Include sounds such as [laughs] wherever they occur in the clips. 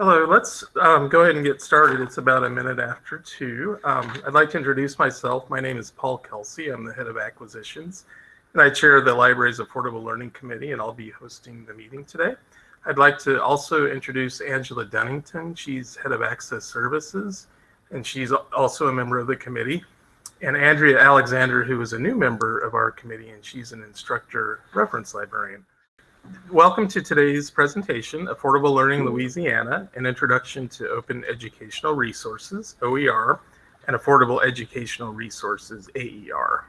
Hello, let's um, go ahead and get started. It's about a minute after two. Um, I'd like to introduce myself. My name is Paul Kelsey. I'm the head of acquisitions, and I chair the library's Affordable Learning Committee, and I'll be hosting the meeting today. I'd like to also introduce Angela Dunnington. She's head of access services, and she's also a member of the committee. And Andrea Alexander, who is a new member of our committee, and she's an instructor reference librarian. Welcome to today's presentation, Affordable Learning Louisiana, an introduction to open educational resources, OER, and affordable educational resources, AER.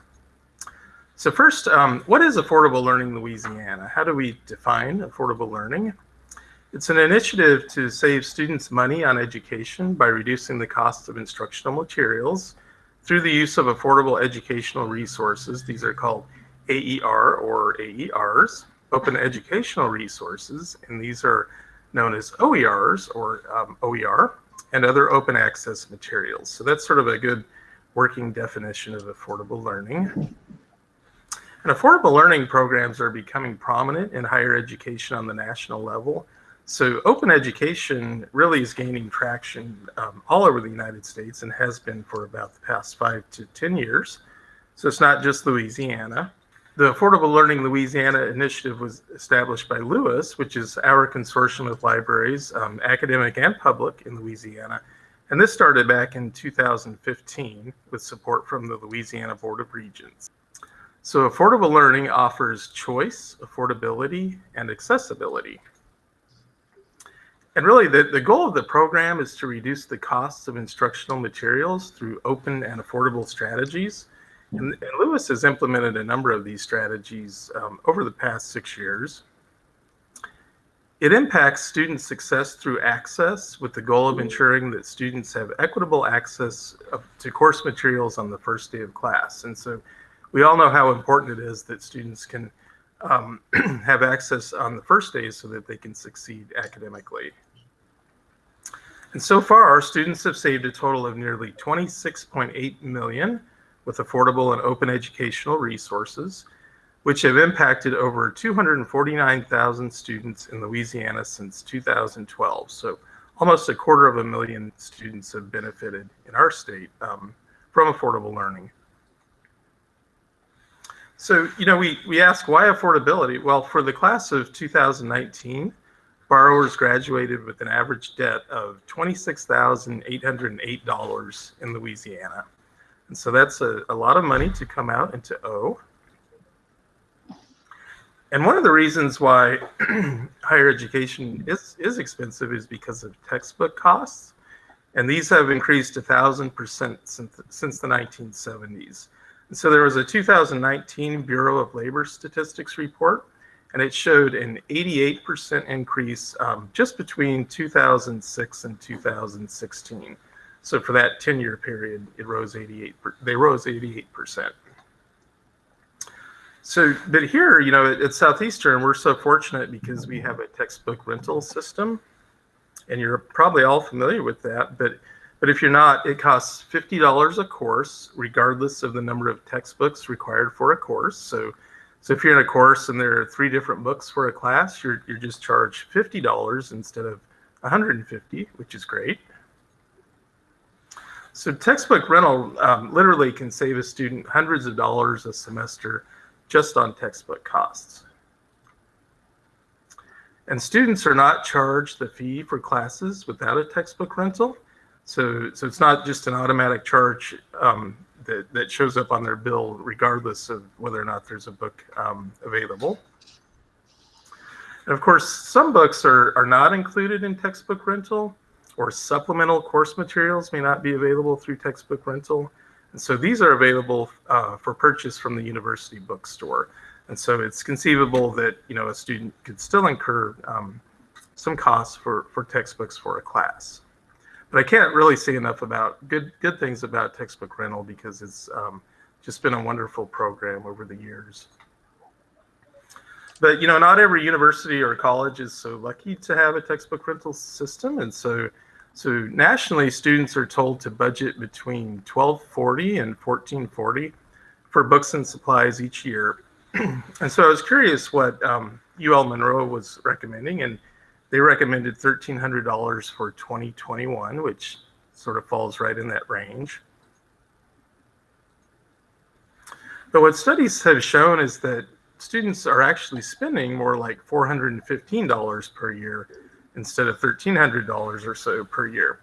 So first, um, what is Affordable Learning Louisiana? How do we define affordable learning? It's an initiative to save students money on education by reducing the cost of instructional materials through the use of affordable educational resources. These are called AER or AERs open educational resources, and these are known as OERs or um, OER, and other open access materials. So that's sort of a good working definition of affordable learning. And affordable learning programs are becoming prominent in higher education on the national level. So open education really is gaining traction um, all over the United States and has been for about the past five to 10 years. So it's not just Louisiana. The Affordable Learning Louisiana initiative was established by LOUIS, which is our consortium of libraries, um, academic and public in Louisiana. And this started back in 2015 with support from the Louisiana Board of Regents. So affordable learning offers choice, affordability, and accessibility. And really the, the goal of the program is to reduce the costs of instructional materials through open and affordable strategies and, and LOUIS has implemented a number of these strategies um, over the past six years. It impacts student success through access with the goal of ensuring that students have equitable access to course materials on the first day of class. And so we all know how important it is that students can um, [clears throat] have access on the first day so that they can succeed academically. And so far, our students have saved a total of nearly 26.8 million with affordable and open educational resources, which have impacted over 249,000 students in Louisiana since 2012. So almost a quarter of a million students have benefited in our state um, from affordable learning. So, you know, we, we ask why affordability? Well, for the class of 2019, borrowers graduated with an average debt of $26,808 in Louisiana. And so that's a, a lot of money to come out into O. And one of the reasons why [clears throat] higher education is, is expensive is because of textbook costs. And these have increased a thousand percent since, since the 1970s. And so there was a 2019 Bureau of Labor Statistics report, and it showed an 88% increase um, just between 2006 and 2016. So for that 10 year period, it rose 88, they rose 88%. So, but here, you know, at, at Southeastern, we're so fortunate because we have a textbook rental system and you're probably all familiar with that. But, but if you're not, it costs $50 a course, regardless of the number of textbooks required for a course. So, so if you're in a course and there are three different books for a class, you're, you're just charged $50 instead of 150, which is great. So textbook rental um, literally can save a student hundreds of dollars a semester just on textbook costs. And students are not charged the fee for classes without a textbook rental. So, so it's not just an automatic charge um, that, that shows up on their bill regardless of whether or not there's a book um, available. And of course, some books are, are not included in textbook rental or supplemental course materials may not be available through textbook rental. And so these are available uh, for purchase from the university bookstore. And so it's conceivable that you know a student could still incur um, some costs for, for textbooks for a class. But I can't really say enough about good good things about textbook rental because it's um, just been a wonderful program over the years. But you know, not every university or college is so lucky to have a textbook rental system, and so so nationally, students are told to budget between 1240 and 1440 for books and supplies each year. [clears throat] and so I was curious what um, UL Monroe was recommending, and they recommended $1,300 for 2021, which sort of falls right in that range. But what studies have shown is that students are actually spending more like $415 per year instead of $1,300 or so per year.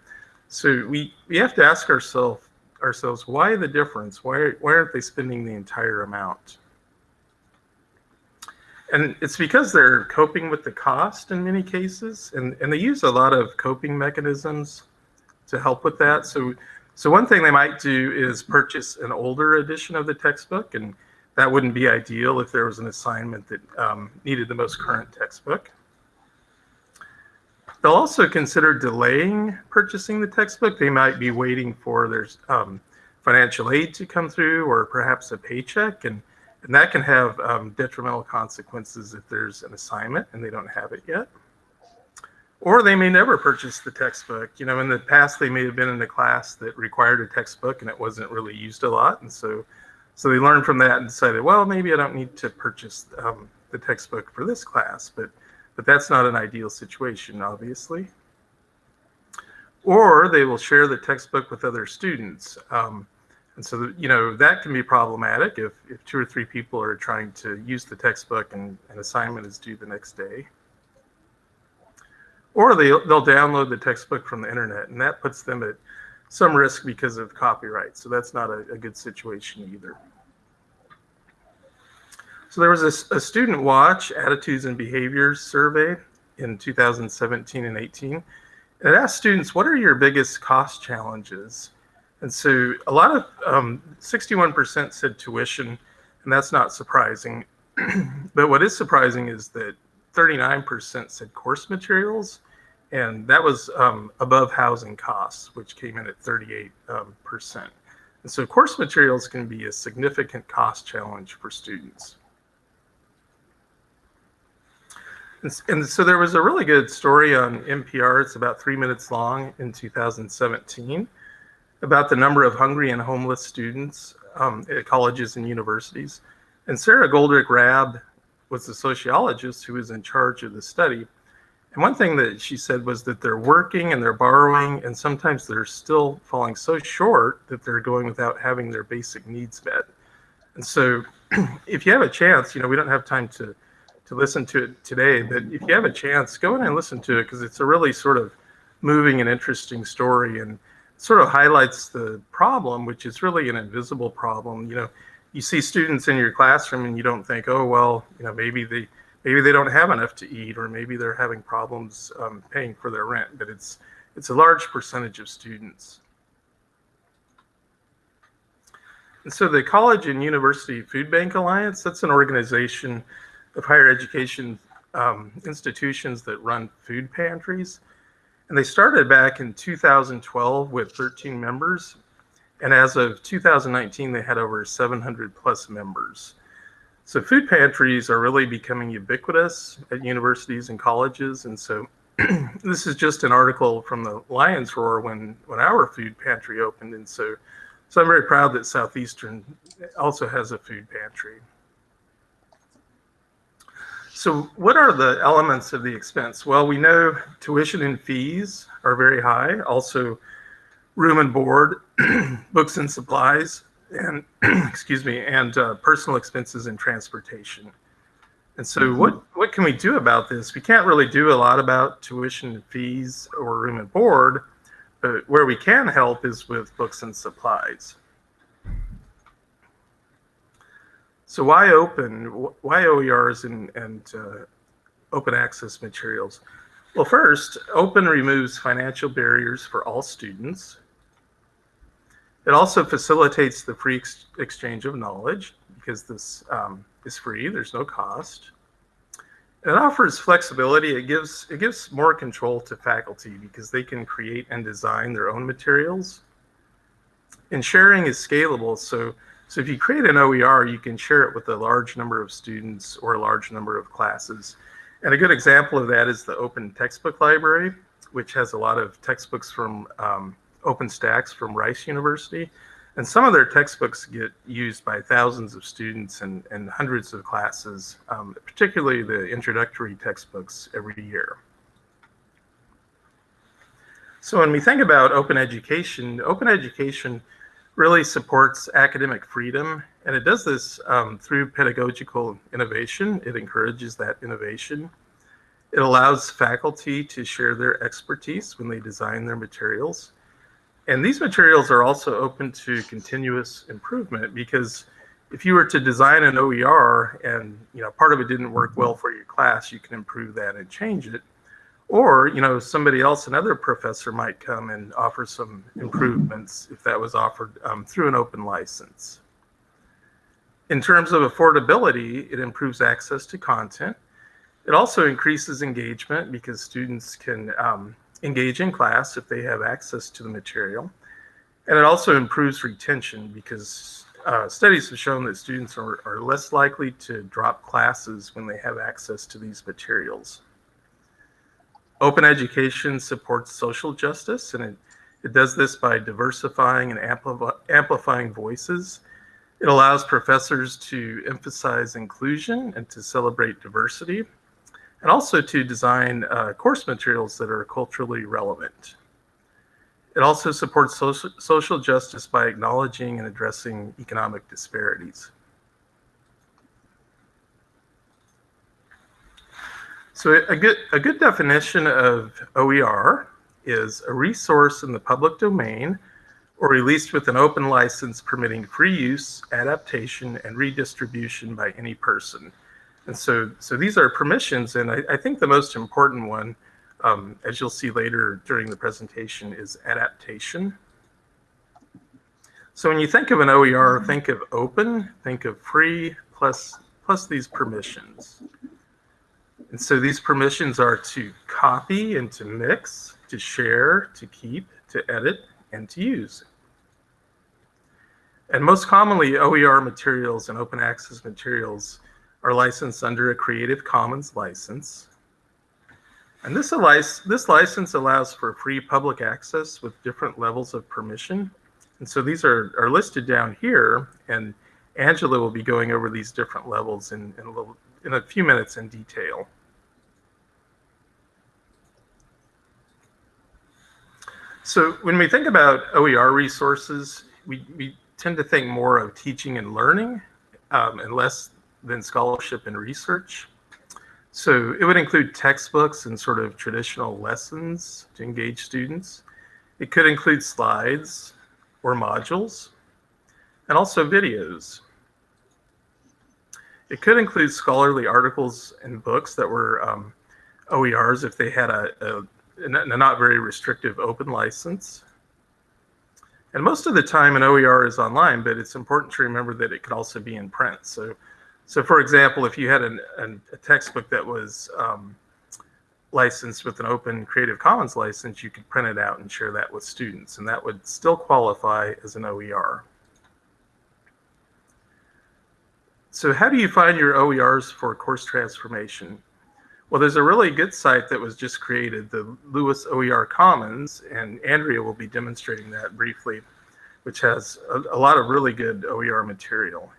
So we, we have to ask ourselves ourselves why the difference? Why, why aren't they spending the entire amount? And it's because they're coping with the cost in many cases, and, and they use a lot of coping mechanisms to help with that. So, so one thing they might do is purchase an older edition of the textbook, and that wouldn't be ideal if there was an assignment that um, needed the most current textbook. They'll also consider delaying purchasing the textbook. They might be waiting for their um, financial aid to come through or perhaps a paycheck. And, and that can have um, detrimental consequences if there's an assignment and they don't have it yet. Or they may never purchase the textbook. You know, in the past, they may have been in a class that required a textbook and it wasn't really used a lot. And so, so they learned from that and decided, well, maybe I don't need to purchase um, the textbook for this class. But but that's not an ideal situation, obviously. Or they will share the textbook with other students. Um, and so, you know, that can be problematic if, if two or three people are trying to use the textbook and an assignment is due the next day. Or they, they'll download the textbook from the internet, and that puts them at some risk because of copyright. So that's not a, a good situation either. So there was a, a, student watch attitudes and behaviors survey in 2017 and 18. And It asked students, what are your biggest cost challenges? And so a lot of, 61% um, said tuition, and that's not surprising. [clears throat] but what is surprising is that 39% said course materials, and that was um, above housing costs, which came in at 38%. Um, and so course materials can be a significant cost challenge for students. And, so there was a really good story on NPR. It's about three minutes long in 2017 about the number of hungry and homeless students um, at colleges and universities. And Sara Goldrick-Rab was the sociologist who was in charge of the study. And one thing that she said was that they're working and they're borrowing, and sometimes they're still falling so short that they're going without having their basic needs met. And so, [clears throat] if you have a chance, you know, we don't have time to to listen to it today, but if you have a chance, go in and listen to it because it's a really sort of moving and interesting story and sort of highlights the problem, which is really an invisible problem. You know, you see students in your classroom and you don't think, oh well, you know, maybe they maybe they don't have enough to eat or maybe they're having problems um, paying for their rent, but it's it's a large percentage of students. And so the College and University Food Bank Alliance, that's an organization of higher education um, institutions that run food pantries. And they started back in 2012 with 13 members. And as of 2019, they had over 700 plus members. So food pantries are really becoming ubiquitous at universities and colleges. And so [clears throat] this is just an article from the Lions Roar when, when our food pantry opened. And so, so I'm very proud that Southeastern also has a food pantry. So what are the elements of the expense? Well, we know tuition and fees are very high. Also, room and board, [clears throat] books and supplies, and [clears throat] excuse me, and uh, personal expenses and transportation. And so, mm -hmm. what what can we do about this? We can't really do a lot about tuition and fees or room and board, but where we can help is with books and supplies. So why open? Why OERs and, and uh, open access materials? Well, first, open removes financial barriers for all students. It also facilitates the free ex exchange of knowledge because this um, is free, there's no cost. It offers flexibility. It gives it gives more control to faculty because they can create and design their own materials. And sharing is scalable, so so if you create an OER, you can share it with a large number of students or a large number of classes. And a good example of that is the Open Textbook Library, which has a lot of textbooks from um, OpenStax from Rice University. And some of their textbooks get used by thousands of students and, and hundreds of classes, um, particularly the introductory textbooks every year. So when we think about open education, open education really supports academic freedom, and it does this um, through pedagogical innovation. It encourages that innovation. It allows faculty to share their expertise when they design their materials. And these materials are also open to continuous improvement because if you were to design an OER and you know part of it didn't work well for your class, you can improve that and change it. Or you know somebody else, another professor might come and offer some improvements if that was offered um, through an open license. In terms of affordability, it improves access to content. It also increases engagement because students can um, engage in class if they have access to the material. And it also improves retention because uh, studies have shown that students are, are less likely to drop classes when they have access to these materials. Open education supports social justice, and it, it does this by diversifying and ampli amplifying voices. It allows professors to emphasize inclusion and to celebrate diversity, and also to design uh, course materials that are culturally relevant. It also supports social, social justice by acknowledging and addressing economic disparities. So a good, a good definition of OER is a resource in the public domain or released with an open license permitting free use, adaptation, and redistribution by any person. And so, so these are permissions, and I, I think the most important one um, as you'll see later during the presentation, is adaptation. So when you think of an OER, think of open, think of free, plus, plus these permissions. And so these permissions are to copy and to mix, to share, to keep, to edit, and to use. And most commonly, OER materials and open access materials are licensed under a Creative Commons license. And this, this license allows for free public access with different levels of permission. And so these are, are listed down here, and Angela will be going over these different levels in, in, a, little, in a few minutes in detail. So when we think about OER resources, we, we tend to think more of teaching and learning um, and less than scholarship and research. So it would include textbooks and sort of traditional lessons to engage students. It could include slides or modules and also videos. It could include scholarly articles and books that were um, OERs if they had a, a, a not very restrictive open license. And most of the time an OER is online, but it's important to remember that it could also be in print. So so for example, if you had an, an, a textbook that was um, licensed with an open Creative Commons license, you could print it out and share that with students, and that would still qualify as an OER. So how do you find your OERs for course transformation? Well, there's a really good site that was just created, the LOUIS OER Commons, and Andrea will be demonstrating that briefly, which has a, a lot of really good OER material.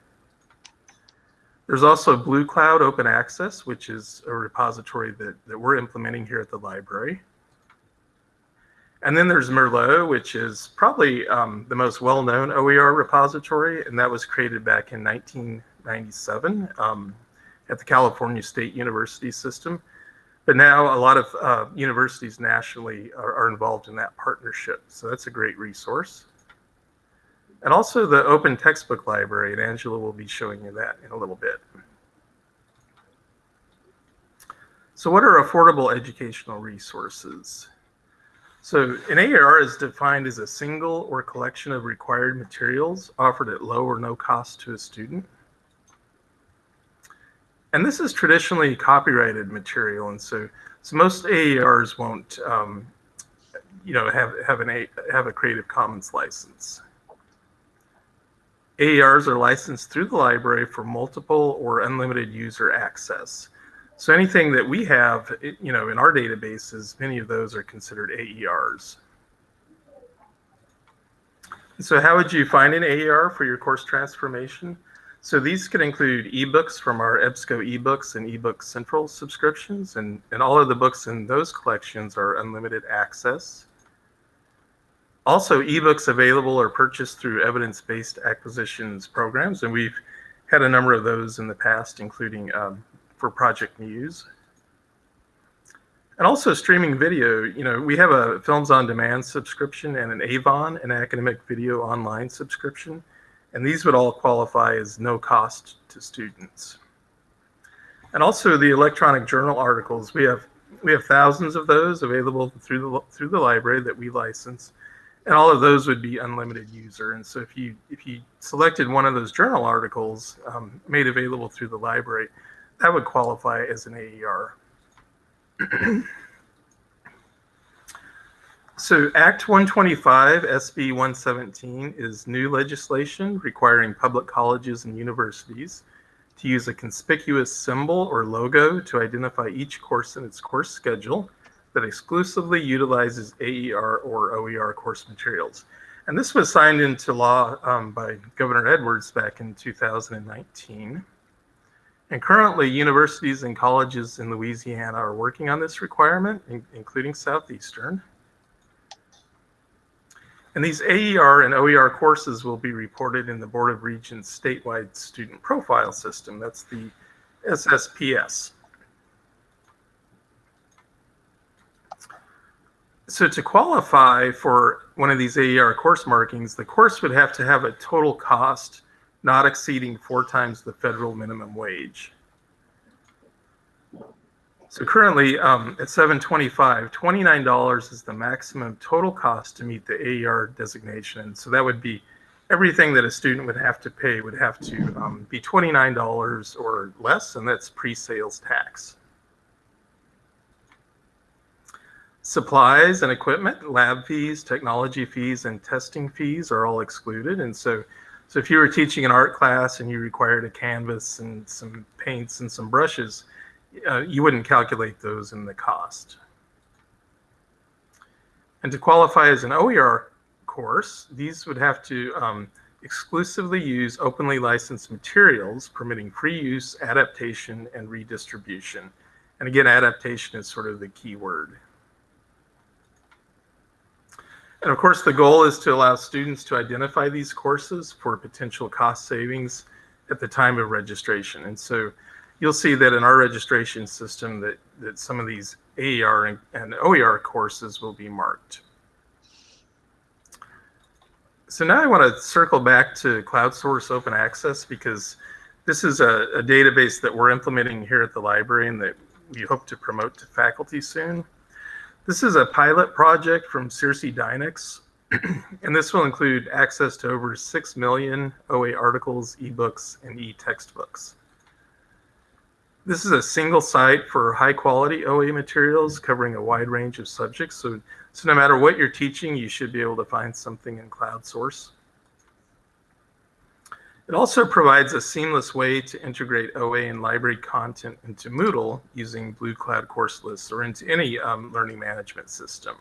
There's also Blue Cloud Open Access, which is a repository that, that we're implementing here at the library. And then there's Merlot, which is probably um, the most well-known OER repository, and that was created back in 1997 um, at the California State University system. But now a lot of uh, universities nationally are, are involved in that partnership, so that's a great resource and also the open textbook library, and Angela will be showing you that in a little bit. So what are affordable educational resources? So an AER is defined as a single or collection of required materials offered at low or no cost to a student. And this is traditionally copyrighted material, and so so most AERs won't, um, you know, have have an a, have a Creative Commons license. AERs are licensed through the library for multiple or unlimited user access. So anything that we have, you know, in our databases, many of those are considered AERs. So how would you find an AER for your course transformation? So these could include ebooks from our EBSCO ebooks and eBook Central subscriptions, and, and all of the books in those collections are unlimited access. Also, ebooks available are purchased through evidence-based acquisitions programs, and we've had a number of those in the past, including um, for Project Muse. And also streaming video, you know, we have a Films on Demand subscription and an Avon, an academic video online subscription. And these would all qualify as no cost to students. And also the electronic journal articles, we have we have thousands of those available through the through the library that we license. And all of those would be unlimited user. And so if you if you selected one of those journal articles um, made available through the library, that would qualify as an AER. [clears throat] so Act 125, SB 117 is new legislation requiring public colleges and universities to use a conspicuous symbol or logo to identify each course in its course schedule that exclusively utilizes AER or OER course materials. And this was signed into law um, by Governor Edwards back in 2019. And currently, universities and colleges in Louisiana are working on this requirement, in, including Southeastern. And these AER and OER courses will be reported in the Board of Regents statewide student profile system. That's the SSPS. So to qualify for one of these AER course markings, the course would have to have a total cost not exceeding four times the federal minimum wage. So currently um, at 725, $29 is the maximum total cost to meet the AER designation. And so that would be everything that a student would have to pay would have to um, be $29 or less, and that's pre-sales tax. Supplies and equipment, lab fees, technology fees, and testing fees are all excluded. And so so if you were teaching an art class and you required a canvas and some paints and some brushes, uh, you wouldn't calculate those in the cost. And to qualify as an OER course, these would have to um, exclusively use openly licensed materials permitting free use, adaptation, and redistribution. And again, adaptation is sort of the key word. And of course, the goal is to allow students to identify these courses for potential cost savings at the time of registration. And so you'll see that in our registration system that, that some of these AER and, and OER courses will be marked. So now I want to circle back to CloudSource Open Access because this is a, a database that we're implementing here at the library and that we hope to promote to faculty soon. This is a pilot project from SirsiDynix, [clears throat] and this will include access to over 6 million OA articles, ebooks, and e-textbooks. This is a single site for high quality OA materials covering a wide range of subjects. So, so no matter what you're teaching, you should be able to find something in CloudSource. It also provides a seamless way to integrate OA and library content into Moodle using Blue Cloud course lists or into any um, learning management system.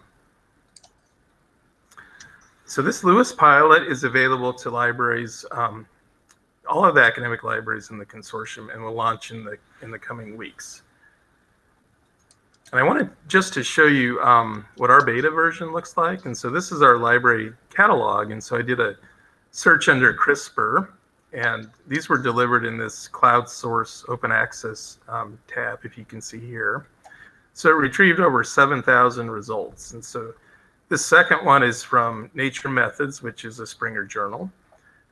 So this LOUIS pilot is available to libraries, um, all of the academic libraries in the consortium and will launch in the, in the coming weeks. And I wanted just to show you um, what our beta version looks like. And so this is our library catalog. And so I did a search under CRISPR and these were delivered in this cloud source open access um, tab, if you can see here. So it retrieved over 7,000 results. And so this second one is from Nature Methods, which is a Springer journal.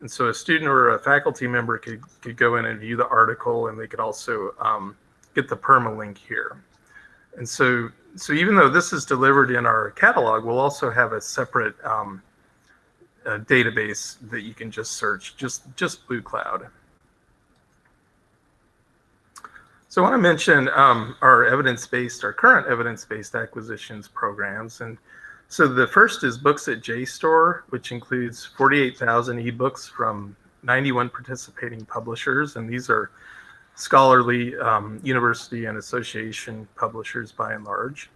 And so a student or a faculty member could, could go in and view the article, and they could also um, get the permalink here. And so, so even though this is delivered in our catalog, we'll also have a separate um, a database that you can just search, just, just Blue Cloud. So I want to mention um, our evidence-based, our current evidence-based acquisitions programs. And so the first is Books at JSTOR, which includes 48,000 ebooks from 91 participating publishers. And these are scholarly um, university and association publishers by and large.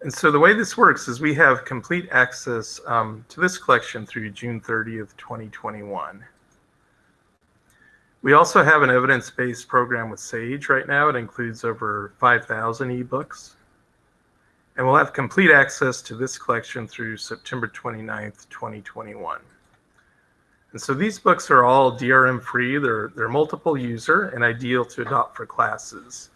And so the way this works is we have complete access um, to this collection through June 30th, 2021. We also have an evidence-based program with SAGE right now. It includes over 5,000 ebooks. And will have complete access to this collection through September 29th, 2021. And so these books are all DRM free. They're, they're multiple user and ideal to adopt for classes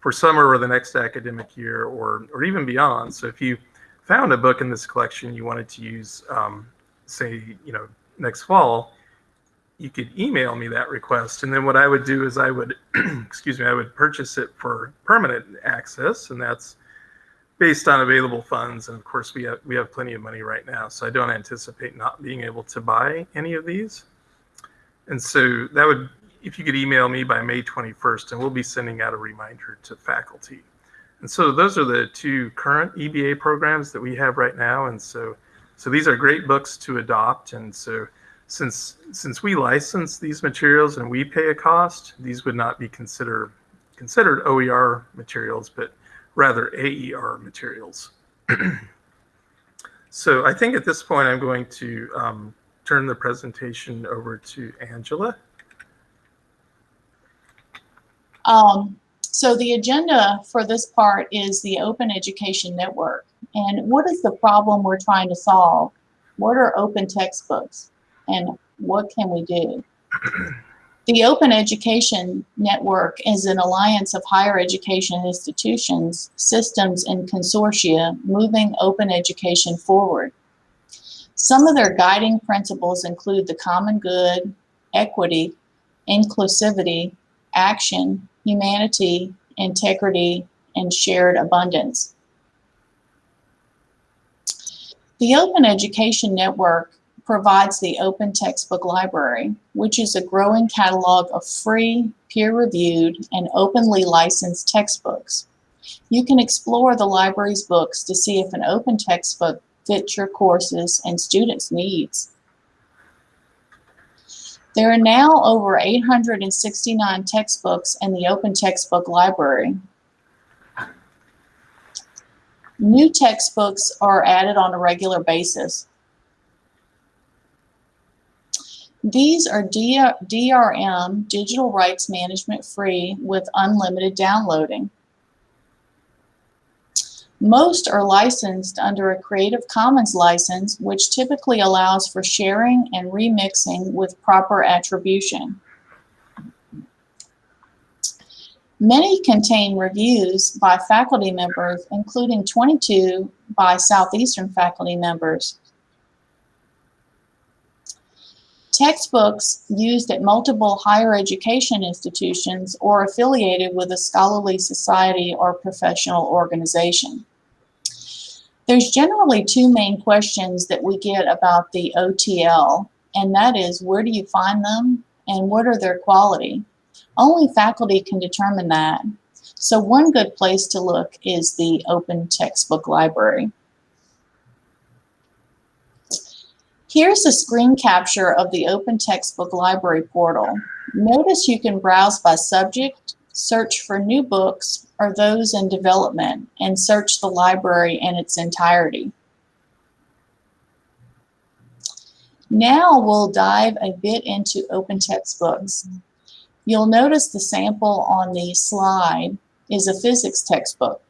for summer or the next academic year or, or even beyond. So if you found a book in this collection you wanted to use, um, say, you know, next fall, you could email me that request. And then what I would do is I would, [clears throat] excuse me, I would purchase it for permanent access. And that's based on available funds. And of course, we have, we have plenty of money right now. So I don't anticipate not being able to buy any of these. And so that would, if you could email me by May 21st, and we'll be sending out a reminder to faculty. And so those are the two current EBA programs that we have right now. And so, so these are great books to adopt. And so since since we license these materials and we pay a cost, these would not be considered considered OER materials, but rather AER materials. [clears throat] so I think at this point I'm going to um, turn the presentation over to Angela. Um, so the agenda for this part is the Open Education Network. And what is the problem we're trying to solve? What are open textbooks? and what can we do? [clears throat] The Open Education Network is an alliance of higher education institutions, systems, and consortia moving open education forward. Some of their guiding principles include the common good, equity, inclusivity, action, humanity, integrity, and shared abundance. The Open Education Network provides the Open Textbook Library, which is a growing catalog of free, peer-reviewed, and openly licensed textbooks. You can explore the library's books to see if an open textbook fits your courses and students' needs. There are now over 869 textbooks in the Open Textbook Library. New textbooks are added on a regular basis. These are DRM, digital rights management free with unlimited downloading. Most are licensed under a Creative Commons license, which typically allows for sharing and remixing with proper attribution. Many contain reviews by faculty members, including 22 by Southeastern faculty members. Textbooks used at multiple higher education institutions or affiliated with a scholarly society or professional organization. There's generally two main questions that we get about the OTL, and that is where do you find them and what are their quality? Only faculty can determine that. So one good place to look is the Open Textbook Library. Here's a screen capture of the Open Textbook Library portal. Notice you can browse by subject, search for new books or those in development, and search the library in its entirety. Now we'll dive a bit into open textbooks. You'll notice the sample on the slide is a physics textbook.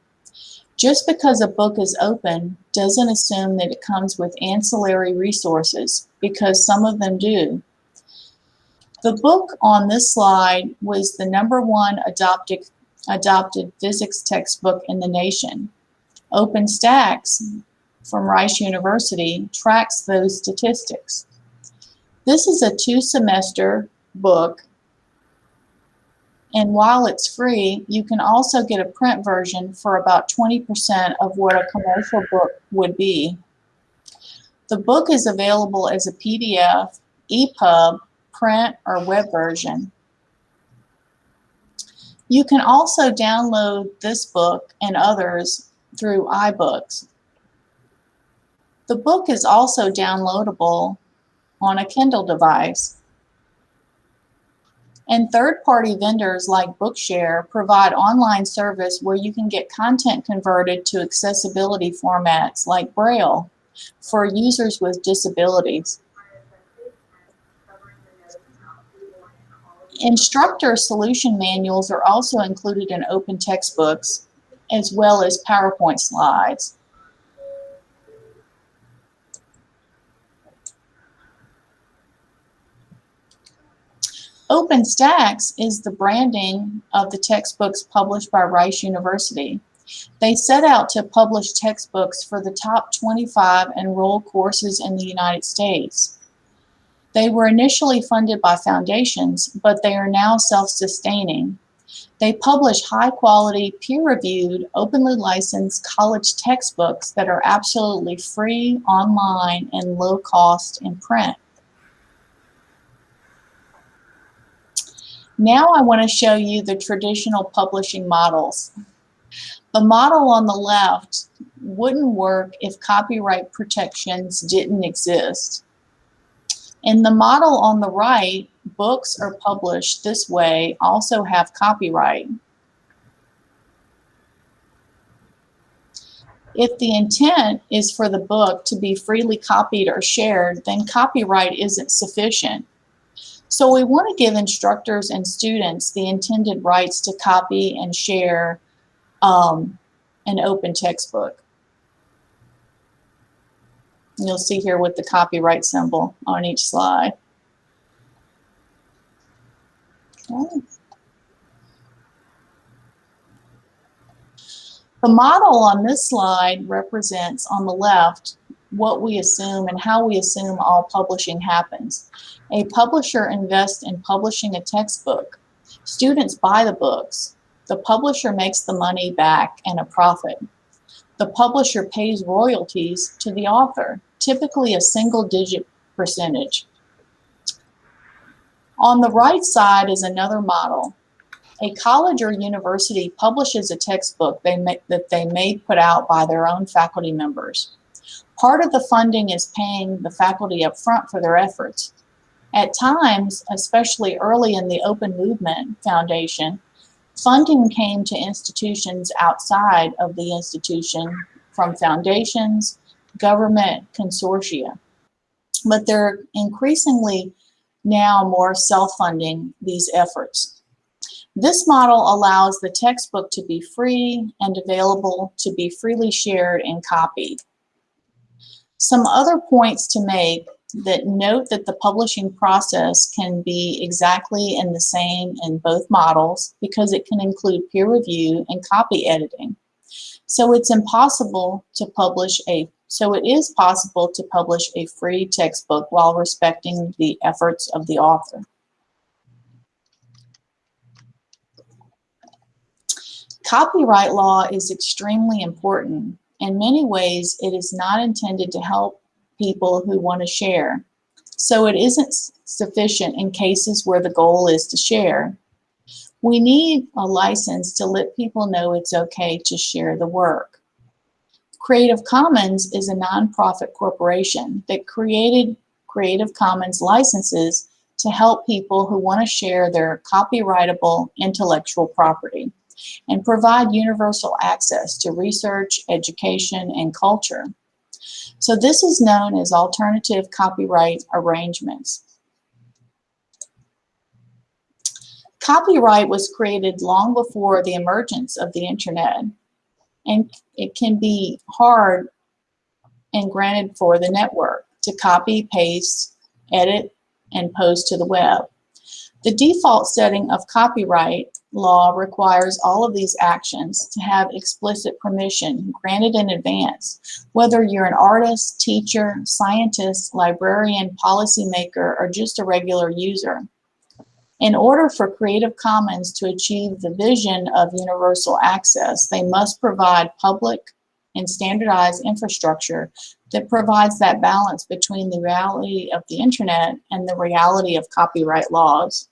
Just because a book is open doesn't assume that it comes with ancillary resources, because some of them do. The book on this slide was the number one adopted, adopted physics textbook in the nation. OpenStax from Rice University tracks those statistics. This is a two-semester book and while it's free, you can also get a print version for about 20% of what a commercial book would be. The book is available as a PDF, EPUB, print, or web version. You can also download this book and others through iBooks. The book is also downloadable on a Kindle device. And third-party vendors like Bookshare provide online service where you can get content converted to accessibility formats like Braille for users with disabilities. Instructor solution manuals are also included in open textbooks. as well as PowerPoint slides. OpenStax is the branding of the textbooks published by Rice University. They set out to publish textbooks for the top 25 enrolled courses in the United States. They were initially funded by foundations, but they are now self-sustaining. They publish high-quality, peer-reviewed, openly licensed college textbooks that are absolutely free online and low cost in print. Now I want to show you the traditional publishing models. The model on the left wouldn't work if copyright protections didn't exist. In the model on the right, books are published this way also have copyright. If the intent is for the book to be freely copied or shared, then copyright isn't sufficient. So we want to give instructors and students the intended rights to copy and share um, an open textbook. You'll see here with the copyright symbol on each slide. Okay. The model on this slide represents on the left what we assume and how we assume all publishing happens. A publisher invests in publishing a textbook. Students buy the books. The publisher makes the money back and a profit. The publisher pays royalties to the author, typically a single digit percentage. On the right side is another model. A college or university publishes a textbook they may, that they may put out by their own faculty members. Part of the funding is paying the faculty up front for their efforts. At times, especially early in the Open Movement Foundation, funding came to institutions outside of the institution from foundations, government consortia. But they're increasingly now more self-funding these efforts. This model allows the textbook to be free and available to be freely shared and copied. Some other points to make that note that the publishing process can be exactly in the same in both models because it can include peer review and copy editing. So it's impossible to publish a so it is possible to publish a free textbook while respecting the efforts of the author. Copyright law is extremely important. In many ways, it is not intended to help people who want to share. So it isn't sufficient in cases where the goal is to share. We need a license to let people know it's okay to share the work. Creative Commons is a nonprofit corporation that created Creative Commons licenses to help people who want to share their copyrightable intellectual property and provide universal access to research, education, and culture. So this is known as alternative copyright arrangements. Copyright was created long before the emergence of the internet, and it can be hard and granted for the network to copy, paste, edit, and post to the web. The default setting of copyright law requires all of these actions to have explicit permission granted in advance, whether you're an artist, teacher, scientist, librarian, policymaker, or just a regular user. In order for Creative Commons to achieve the vision of universal access, they must provide public and standardized infrastructure that provides that balance between the reality of the internet and the reality of copyright laws.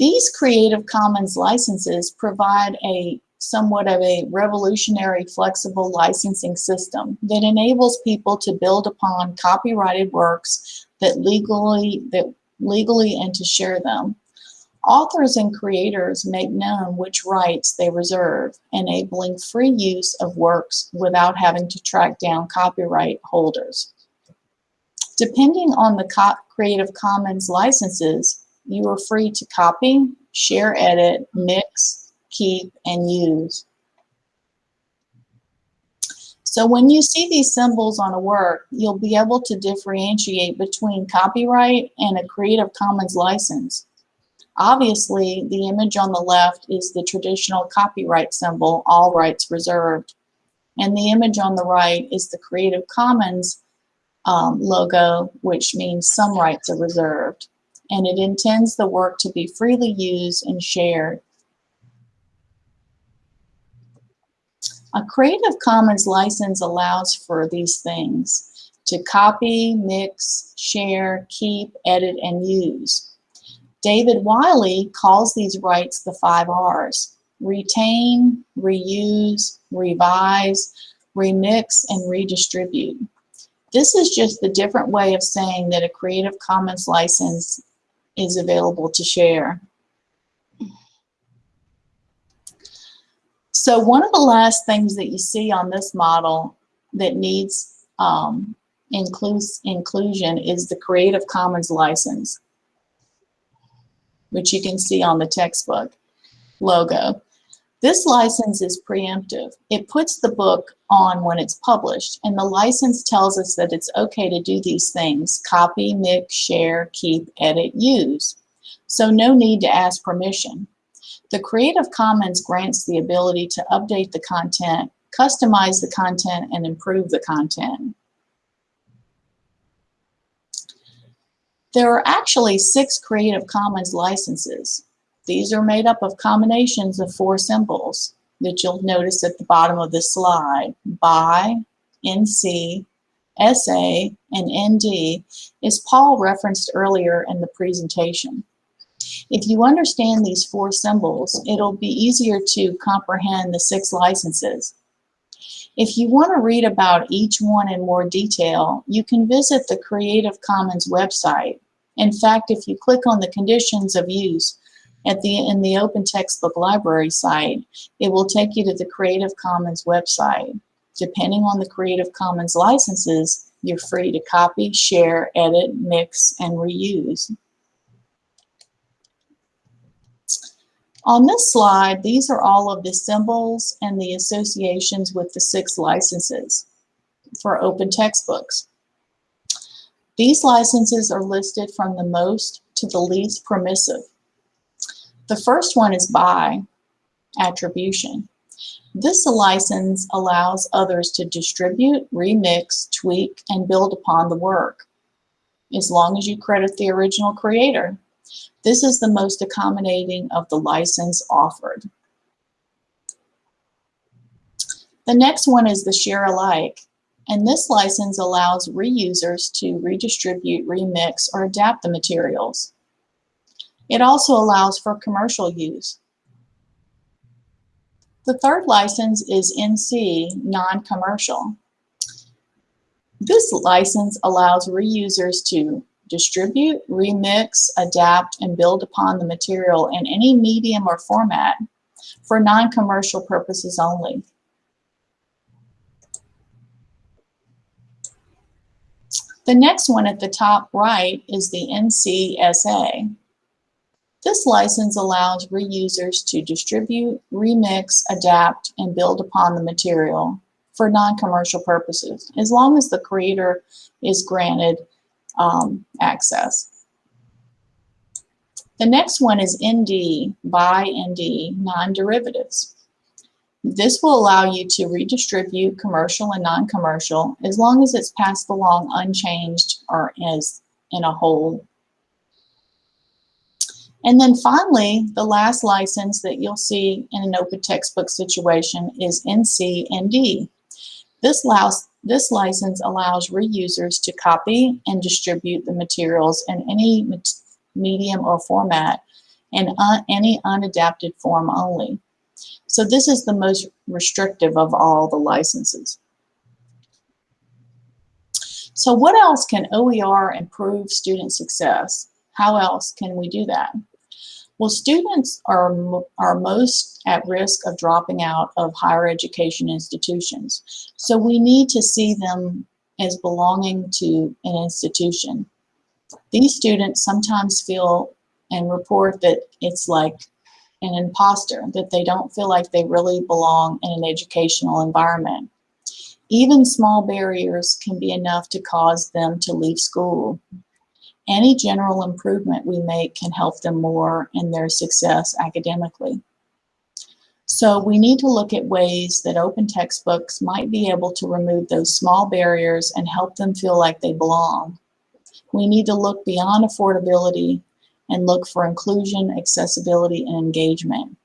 These Creative Commons licenses provide a somewhat of a revolutionary flexible licensing system that enables people to build upon copyrighted works that legally that legally and to share them. Authors and creators make known which rights they reserve, enabling free use of works without having to track down copyright holders. Depending on the Creative Commons licenses, you are free to copy, share, edit, mix, keep, and use. So when you see these symbols on a work, you'll be able to differentiate between copyright and a Creative Commons license. Obviously, the image on the left is the traditional copyright symbol, all rights reserved. And the image on the right is the Creative Commons um, logo, which means some rights are reserved. And it intends the work to be freely used and shared. A Creative Commons license allows for these things to copy, mix, share, keep, edit, and use. David Wiley calls these rights the five R's. Retain, reuse, revise, remix, and redistribute. This is just the different way of saying that a Creative Commons license is available to share. So one of the last things that you see on this model that needs um, inclus inclusion is the Creative Commons license, which you can see on the textbook logo. This license is preemptive. It puts the book on when it's published, and the license tells us that it's okay to do these things, copy, mix, share, keep, edit, use. So no need to ask permission. The Creative Commons grants the ability to update the content, customize the content, and improve the content. There are actually six Creative Commons licenses. These are made up of combinations of four symbols that you'll notice at the bottom of the slide. BY, NC, SA, and ND, as Paul referenced earlier in the presentation. If you understand these four symbols, it'll be easier to comprehend the six licenses. If you want to read about each one in more detail, you can visit the Creative Commons website. In fact, if you click on the conditions of use at the in the Open Textbook Library site, it will take you to the Creative Commons website. Depending on the Creative Commons licenses, you're free to copy, share, edit, mix, and reuse. On this slide, these are all of the symbols and the associations with the six licenses for open textbooks. These licenses are listed from the most to the least permissive. The first one is by attribution. This license allows others to distribute, remix, tweak, and build upon the work, as long as you credit the original creator. This is the most accommodating of the license offered. The next one is the share alike, and this license allows reusers to redistribute, remix, or adapt the materials. It also allows for commercial use. The third license is NC, non-commercial. This license allows reusers to distribute, remix, adapt, and build upon the material in any medium or format for non-commercial purposes only. The next one at the top right is the NCSA. This license allows reusers to distribute, remix, adapt, and build upon the material for non-commercial purposes, as long as the creator is granted um, access. The next one is ND, by ND, non-derivatives. This will allow you to redistribute commercial and non-commercial as long as it's passed along unchanged or as in a whole. And then finally, the last license that you'll see in an open textbook situation is NC-ND. This allows this license allows reusers to copy and distribute the materials in any medium or format and un any unadapted form only. So this is the most restrictive of all the licenses. So what else can OER improve student success? How else can we do that? Well, students are, are most at risk of dropping out of higher education institutions. So we need to see them as belonging to an institution. These students sometimes feel and report that it's like an imposter, that they don't feel like they really belong in an educational environment. Even small barriers can be enough to cause them to leave school. Any general improvement we make can help them more in their success academically. So we need to look at ways that open textbooks might be able to remove those small barriers and help them feel like they belong. We need to look beyond affordability and look for inclusion, accessibility, and engagement.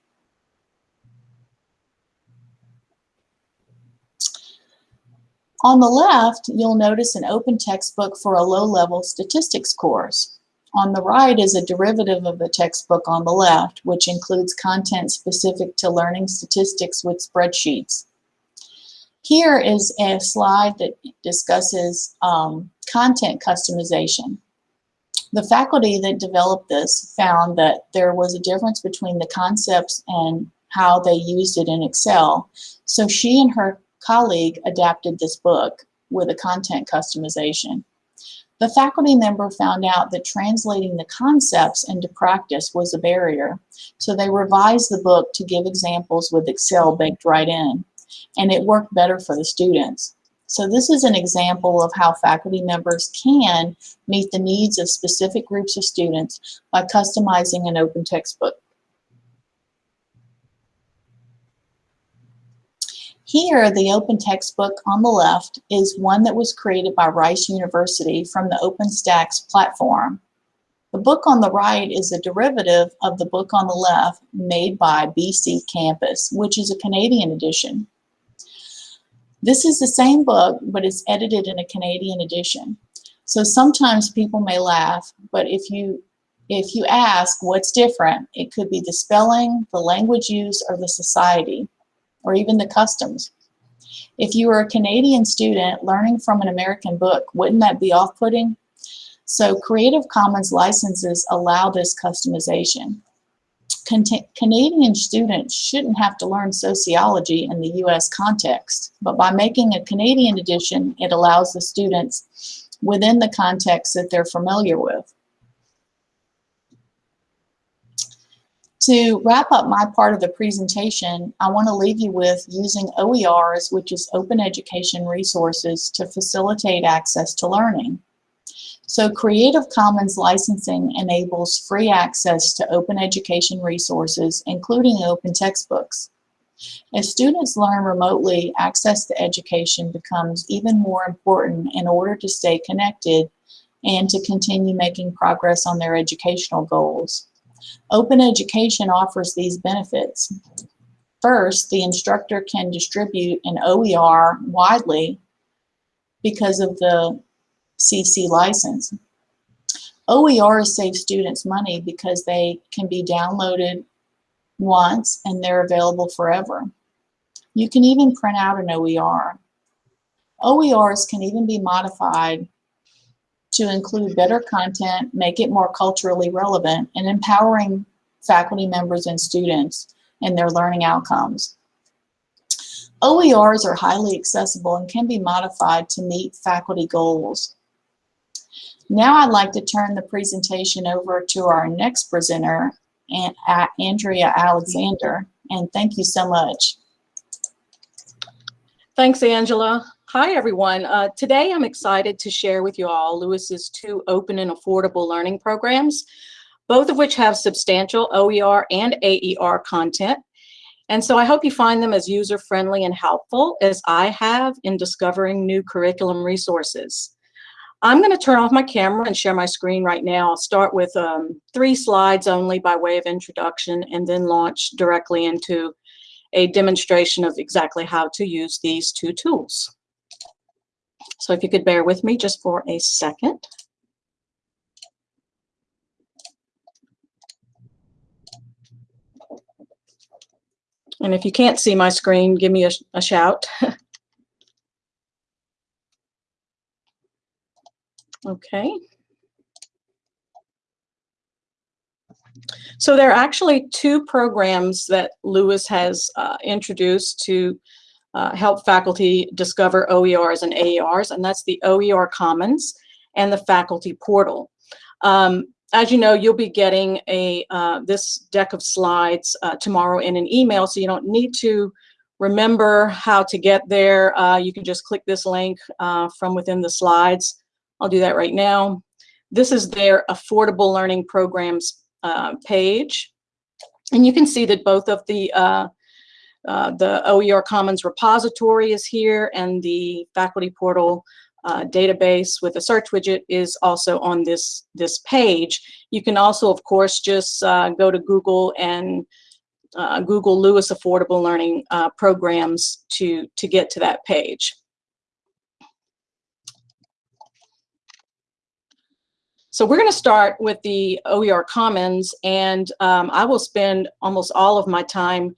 On the left, you'll notice an open textbook for a low-level statistics course. On the right is a derivative of the textbook on the left, which includes content specific to learning statistics with spreadsheets. Here is a slide that discusses um, content customization. The faculty that developed this found that there was a difference between the concepts and how they used it in Excel. So she and her colleague adapted this book with a content customization. The faculty member found out that translating the concepts into practice was a barrier, so they revised the book to give examples with Excel baked right in, and it worked better for the students. So this is an example of how faculty members can meet the needs of specific groups of students by customizing an open textbook. Here, the open textbook on the left is one that was created by Rice University from the OpenStax platform. The book on the right is a derivative of the book on the left made by BC Campus, which is a Canadian edition. This is the same book, but it's edited in a Canadian edition. So sometimes people may laugh, but if you if you ask what's different, it could be the spelling, the language use, or the society or even the customs. If you were a Canadian student learning from an American book, wouldn't that be off-putting? So Creative Commons licenses allow this customization. Canadian students shouldn't have to learn sociology in the US context, but by making a Canadian edition, it allows the students within the context that they're familiar with. To wrap up my part of the presentation, I want to leave you with using OERs, which is Open Education Resources, to facilitate access to learning. So Creative Commons licensing enables free access to open education resources, including open textbooks. As students learn remotely, access to education becomes even more important in order to stay connected and to continue making progress on their educational goals. Open education offers these benefits. First, the instructor can distribute an OER widely because of the CC license. OERs save students money because they can be downloaded once and they're available forever. You can even print out an OER. OERs can even be modified to include better content, make it more culturally relevant, and empowering faculty members and students in their learning outcomes. OERs are highly accessible and can be modified to meet faculty goals. Now I'd like to turn the presentation over to our next presenter, Andrea Alexander, and thank you so much. Thanks, Angela. Hi, everyone. Uh, today, I'm excited to share with you all LOUIS's two open and affordable learning programs, both of which have substantial OER and AER content. And so I hope you find them as user-friendly and helpful as I have in discovering new curriculum resources. I'm going to turn off my camera and share my screen right now. I'll start with um, three slides only by way of introduction and then launch directly into a demonstration of exactly how to use these two tools. So if you could bear with me just for a second. And if you can't see my screen, give me a, a shout. [laughs] okay. So there are actually two programs that LOUIS has uh, introduced to uh, help faculty discover OERs and AERs, and that's the OER Commons and the Faculty Portal. Um, as you know, you'll be getting a uh, this deck of slides uh, tomorrow in an email, so you don't need to remember how to get there. Uh, you can just click this link uh, from within the slides. I'll do that right now. This is their affordable learning programs uh, page. And you can see that both of the uh, the OER Commons repository is here and the faculty portal uh, database with a search widget is also on this, this page. You can also, of course, just uh, go to Google and uh, Google LOUIS Affordable Learning uh, Programs to, to get to that page. So we're going to start with the OER Commons, and um, I will spend almost all of my time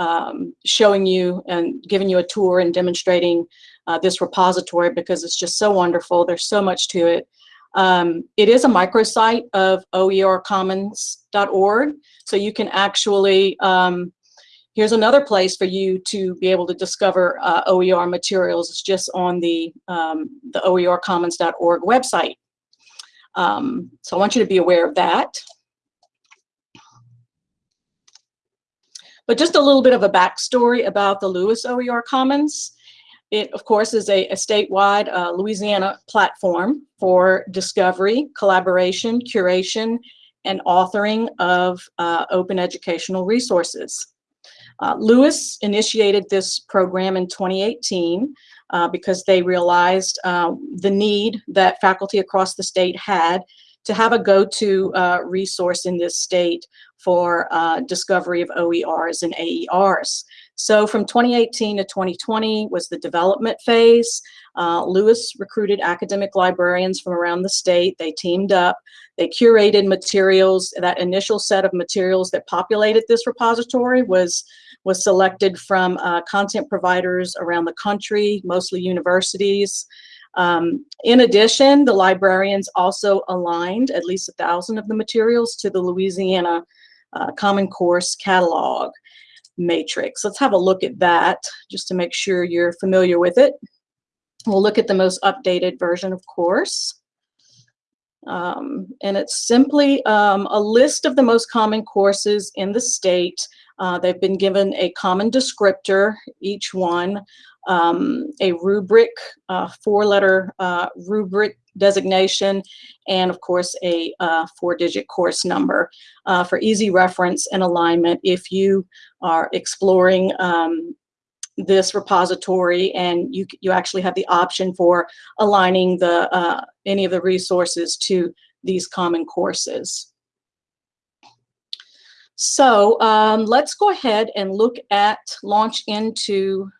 um, showing you and giving you a tour and demonstrating uh, this repository because it's just so wonderful. There's so much to it. Um, it is a microsite of oercommons.org, so you can actually, um, here's another place for you to be able to discover uh, OER materials. It's just on the, um, the oercommons.org website. Um, so I want you to be aware of that. But just a little bit of a backstory about the LOUIS OER Commons. It, of course, is a, a statewide uh, Louisiana platform for discovery, collaboration, curation, and authoring of uh, open educational resources. Uh, LOUIS initiated this program in 2018 uh, because they realized uh, the need that faculty across the state had to have a go-to uh, resource in this state for uh, discovery of OERs and AERs. So from 2018 to 2020 was the development phase. Uh, LOUIS recruited academic librarians from around the state. They teamed up. They curated materials. That initial set of materials that populated this repository was, was selected from uh, content providers around the country, mostly universities. Um, in addition, the librarians also aligned at least a thousand of the materials to the Louisiana uh, Common Course catalog matrix. Let's have a look at that just to make sure you're familiar with it. We'll look at the most updated version, of course. Um, and it's simply um, a list of the most common courses in the state. Uh, they've been given a common descriptor, each one, um, a rubric, uh, four-letter uh, rubric designation, and of course a uh, four-digit course number uh, for easy reference and alignment if you are exploring um, this repository and you, you actually have the option for aligning the uh, any of the resources to these common courses. So um, let's go ahead and look at launch into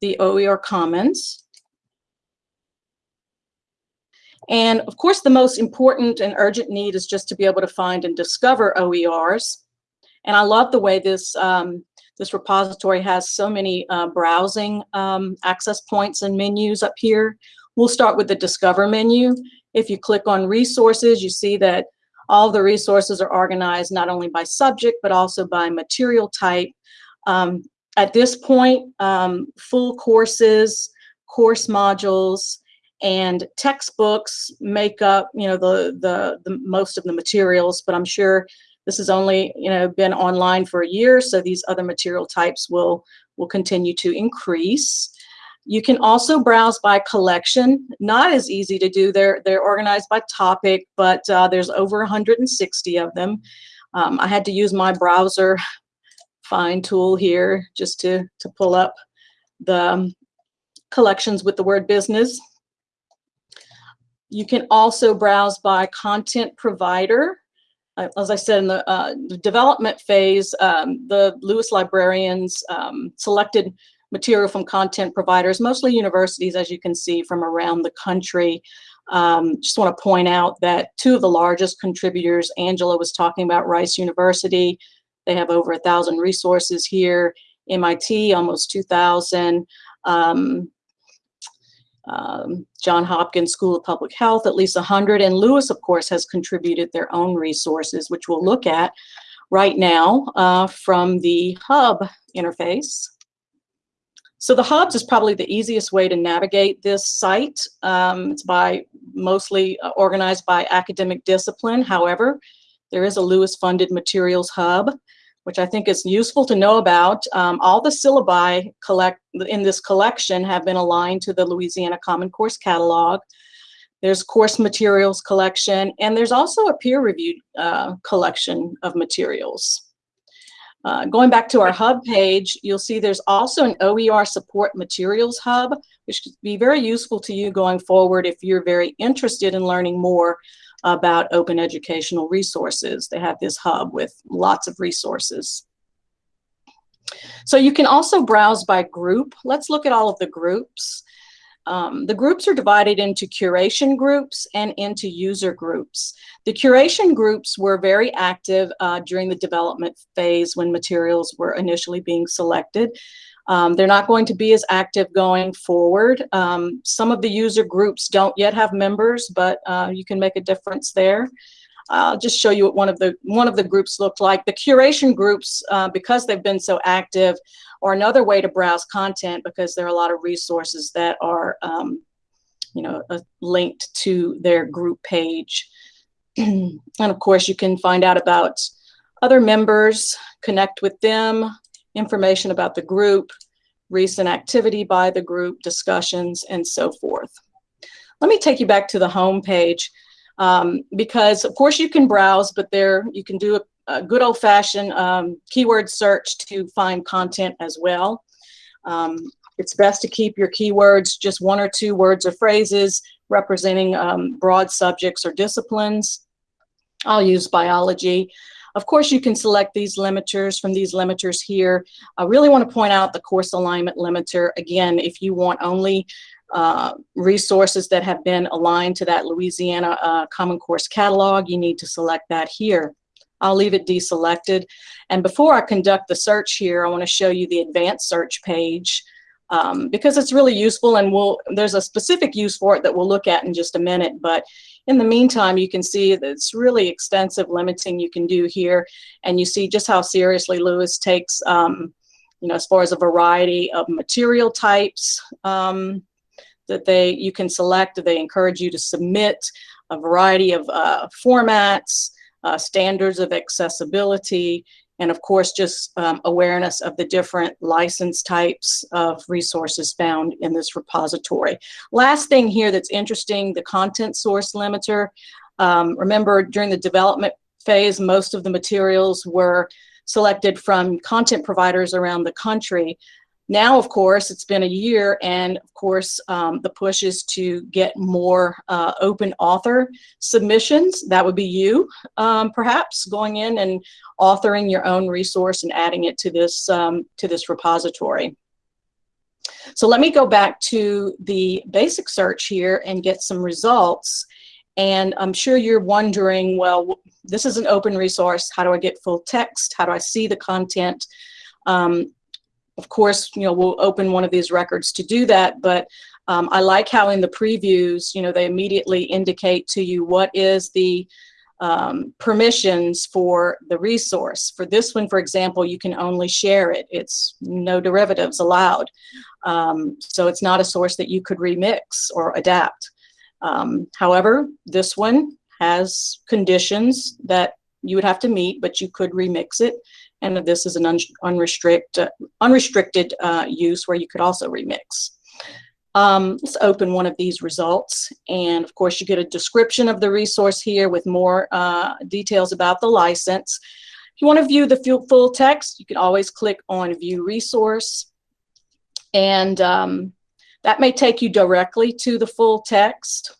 the OER Commons. And of course, the most important and urgent need is just to be able to find and discover OERs. And I love the way this, um, this repository has so many uh, browsing um, access points and menus up here. We'll start with the Discover menu. If you click on Resources, you see that all the resources are organized not only by subject, but also by material type. Um, at this point, um, full courses, course modules, and textbooks make up, you know, the, the, the most of the materials, but I'm sure this has only, you know, been online for a year, so these other material types will, will continue to increase. You can also browse by collection, not as easy to do. They're, they're organized by topic, but uh, there's over 160 of them. Um, I had to use my browser find tool here just to, to pull up the um, collections with the word business. You can also browse by content provider. Uh, as I said, in the, uh, development phase, um, the LOUIS librarians um, selected material from content providers, mostly universities, as you can see from around the country. Um, just want to point out that two of the largest contributors, Angela was talking about Rice University. They have over a thousand resources here. MIT, almost 2,000. Um, um, John Hopkins School of Public Health, at least 100. And LOUIS, of course, has contributed their own resources, which we'll look at right now uh, from the hub interface. So the hubs is probably the easiest way to navigate this site. Um, it's by mostly uh, organized by academic discipline. However, there is a LOUIS funded materials hub, which I think is useful to know about. Um, all the syllabi collect in this collection have been aligned to the Louisiana Common Course Catalog. There's course materials collection, and there's also a peer-reviewed uh, collection of materials. Uh, going back to our hub page, you'll see there's also an OER support materials hub, which could be very useful to you going forward if you're very interested in learning more about open educational resources. They have this hub with lots of resources. So you can also browse by group. Let's look at all of the groups. Um, the groups are divided into curation groups and into user groups. The curation groups were very active uh, during the development phase when materials were initially being selected. Um, they're not going to be as active going forward. Um, some of the user groups don't yet have members, but uh, you can make a difference there. I'll just show you what one of the one of the groups looked like. The curation groups, uh, because they've been so active, are another way to browse content because there are a lot of resources that are, um, you know, uh, linked to their group page. [clears throat] and of course, you can find out about other members, connect with them, information about the group, recent activity by the group, discussions, and so forth. Let me take you back to the home page um, because of course you can browse, but there you can do a, a good old fashioned um, keyword search to find content as well. Um, it's best to keep your keywords just one or two words or phrases representing um, broad subjects or disciplines. I'll use biology. Of course, you can select these limiters from these limiters here. I really want to point out the course alignment limiter. Again, if you want only uh, resources that have been aligned to that Louisiana uh, Common Course catalog, you need to select that here. I'll leave it deselected. And before I conduct the search here, I want to show you the advanced search page um, because it's really useful and we'll, there's a specific use for it that we'll look at in just a minute. But in the meantime, you can see that it's really extensive limiting you can do here. And you see just how seriously LOUIS takes, um, you know, as far as a variety of material types, um, that they you can select. They encourage you to submit a variety of uh, formats, uh, standards of accessibility, and of course, just um, awareness of the different license types of resources found in this repository. Last thing here that's interesting, the content source limiter. Um, remember, during the development phase, most of the materials were selected from content providers around the country. Now, of course, it's been a year, and of course, um, the push is to get more uh, open author submissions. That would be you, um, perhaps, going in and authoring your own resource and adding it to this um, to this repository. So let me go back to the basic search here and get some results. And I'm sure you're wondering, well, this is an open resource. How do I get full text? How do I see the content? Um, of course, you know, we'll open one of these records to do that, but um, I like how in the previews, you know, they immediately indicate to you what is the um, permissions for the resource. For this one, for example, you can only share it. It's no derivatives allowed. Um, so it's not a source that you could remix or adapt. Um, however, this one has conditions that you would have to meet, but you could remix it and this is an un unrestricted, unrestricted uh, use where you could also remix. Um, let's open one of these results. And of course, you get a description of the resource here with more uh, details about the license. If you want to view the full text, you can always click on View Resource. And um, that may take you directly to the full text.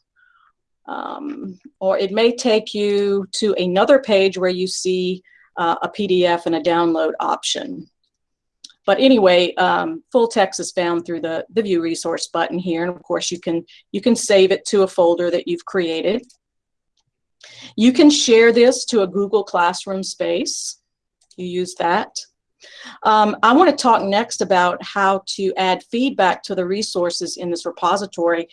Um, or it may take you to another page where you see uh, a PDF and a download option. But anyway, um, full text is found through the, the view resource button here. And of course you can, you can save it to a folder that you've created. You can share this to a Google Classroom space. You use that. Um, I want to talk next about how to add feedback to the resources in this repository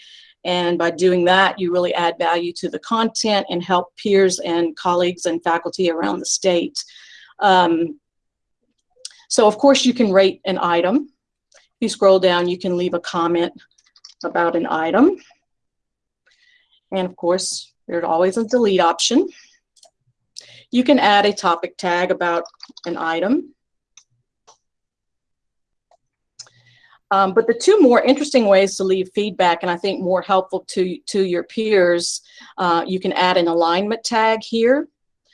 and by doing that, you really add value to the content and help peers and colleagues and faculty around the state. Um, so of course you can rate an item. you scroll down, you can leave a comment about an item. And of course, there's always a delete option. You can add a topic tag about an item. Um, but the two more interesting ways to leave feedback, and I think more helpful to, to your peers, uh, you can add an alignment tag here.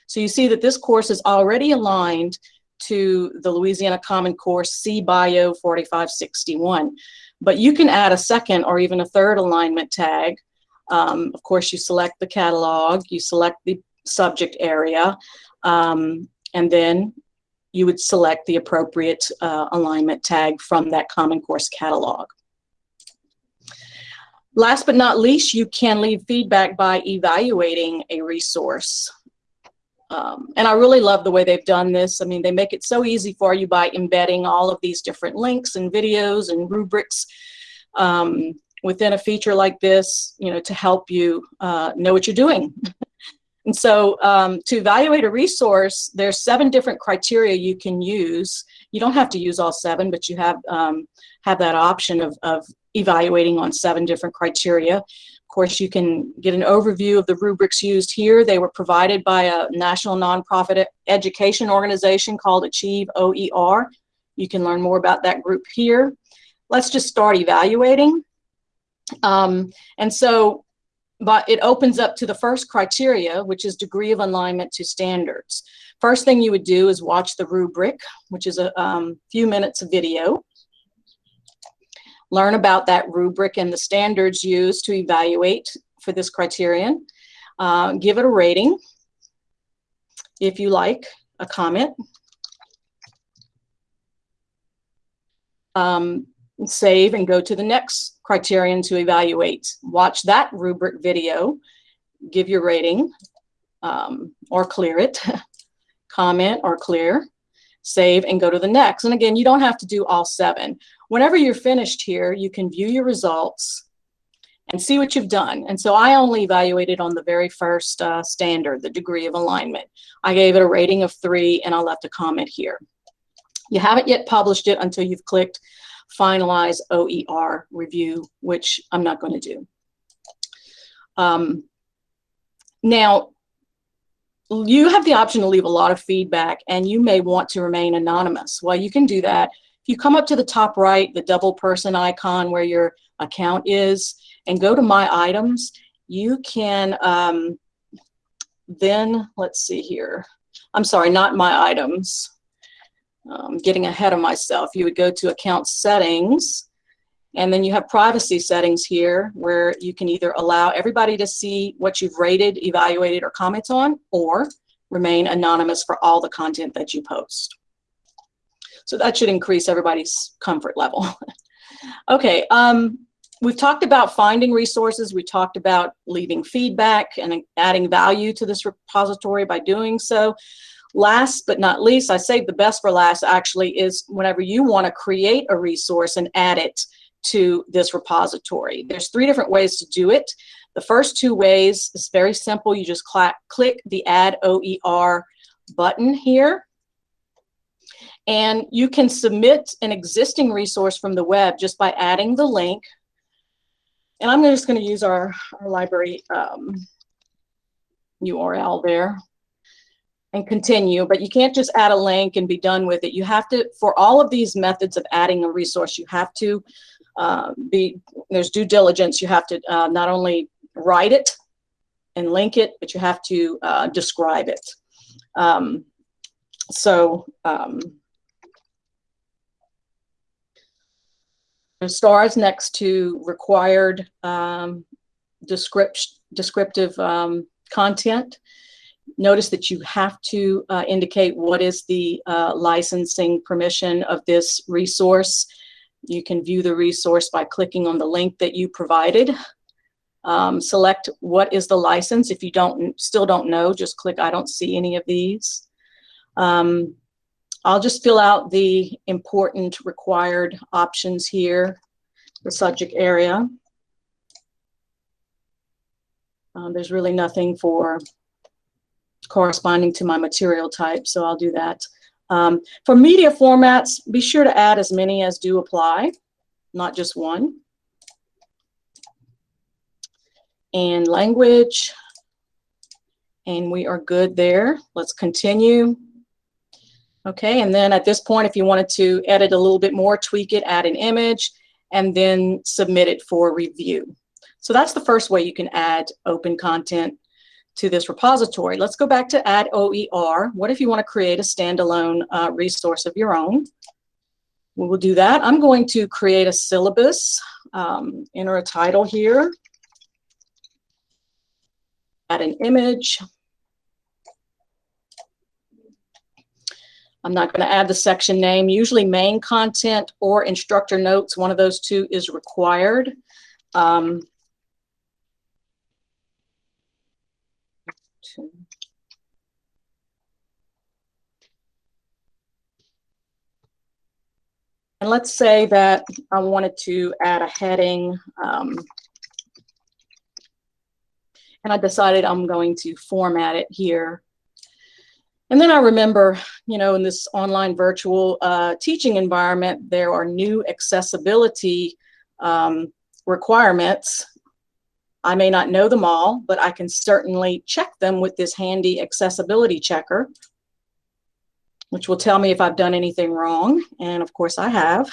So you see that this course is already aligned to the Louisiana Common Core CBio 4561. But you can add a second or even a third alignment tag. Um, of course, you select the catalog, you select the subject area, um, and then you would select the appropriate uh, alignment tag from that Common Course catalog. Last but not least, you can leave feedback by evaluating a resource. Um, and I really love the way they've done this. I mean, they make it so easy for you by embedding all of these different links and videos and rubrics um, within a feature like this, you know, to help you uh, know what you're doing. And so um, to evaluate a resource, there's seven different criteria you can use. You don't have to use all seven, but you have, um, have that option of, of evaluating on seven different criteria Of course, you can get an overview of the rubrics used here. They were provided by a national nonprofit education organization called Achieve OER. You can learn more about that group here. Let's just start evaluating. Um, and so but it opens up to the first criteria, which is degree of alignment to standards. First thing you would do is watch the rubric, which is a um, few minutes of video learn about that rubric and the standards used to evaluate for this criterion. Uh, give it a rating, if you like, a comment. Um, save and go to the next criterion to evaluate. Watch that rubric video, give your rating, um, or clear it, [laughs] comment or clear, save and go to the next. And again, you don't have to do all seven. Whenever you're finished here, you can view your results and see what you've done. And so I only evaluated on the very first uh, standard, the degree of alignment. I gave it a rating of three and I left a comment here. You haven't yet published it until you've clicked finalize OER review, which I'm not going to do. Um, now, you have the option to leave a lot of feedback and you may want to remain anonymous. Well, you can do that if you come up to the top right, the double person icon where your account is, and go to My Items, you can um, then, let's see here. I'm sorry, not My Items. I'm getting ahead of myself. You would go to Account Settings, and then you have privacy settings here where you can either allow everybody to see what you've rated, evaluated, or comments on, or remain anonymous for all the content that you post. So that should increase everybody's comfort level. [laughs] okay, um, we've talked about finding resources. We talked about leaving feedback and adding value to this repository by doing so. Last but not least, I saved the best for last actually is whenever you want to create a resource and add it to this repository. There's three different ways to do it. The first two ways is very simple. You just click the Add OER button here. And you can submit an existing resource from the web just by adding the link. And I'm just going to use our, our library um, URL there and continue, but you can't just add a link and be done with it. You have to, for all of these methods of adding a resource, you have to uh, be, there's due diligence. You have to uh, not only write it and link it, but you have to uh, describe it. Um, so um, stars next to required um, descript descriptive um, content. Notice that you have to uh, indicate what is the uh, licensing permission of this resource. You can view the resource by clicking on the link that you provided. Um, select what is the license. If you don't still don't know, just click I don't see any of these. Um, I'll just fill out the important required options here, the subject area. Um, there's really nothing for corresponding to my material type, so I'll do that. Um, for media formats, be sure to add as many as do apply. not just one. And language. And we are good there. Let's continue. Okay, and then at this point, if you wanted to edit a little bit more, tweak it, add an image, and then submit it for review. So that's the first way you can add open content to this repository. Let's go back to add OER. What if you want to create a standalone uh, resource of your own? We will do that. I'm going to create a syllabus, um, enter a title here, add an image. I'm not going to add the section name. Usually main content or instructor notes, one of those two is required. Um, And let's say that I wanted to add a heading. Um, and I decided I'm going to format it here. And then I remember, you know, in this online virtual uh, teaching environment, there are new accessibility um, requirements. I may not know them all, but I can certainly check them with this handy accessibility checker which will tell me if I've done anything wrong. And of course I have.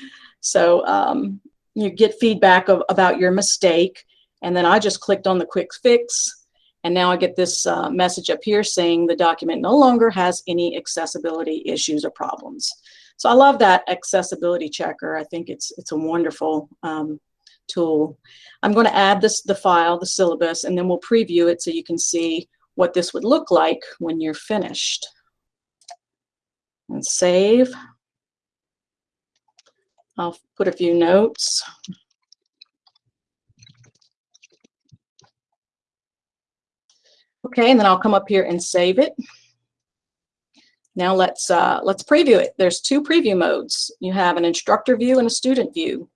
[laughs] so um, you get feedback of, about your mistake. And then I just clicked on the quick fix. And now I get this uh, message up here saying the document no longer has any accessibility issues or problems. So I love that accessibility checker. I think it's, it's a wonderful um, tool. I'm going to add this, the file, the syllabus, and then we'll preview it so you can see what this would look like when you're finished and save. I'll put a few notes. Okay, and then I'll come up here and save it. Now let's uh, let's preview it. There's two preview modes. You have an instructor view and a student view.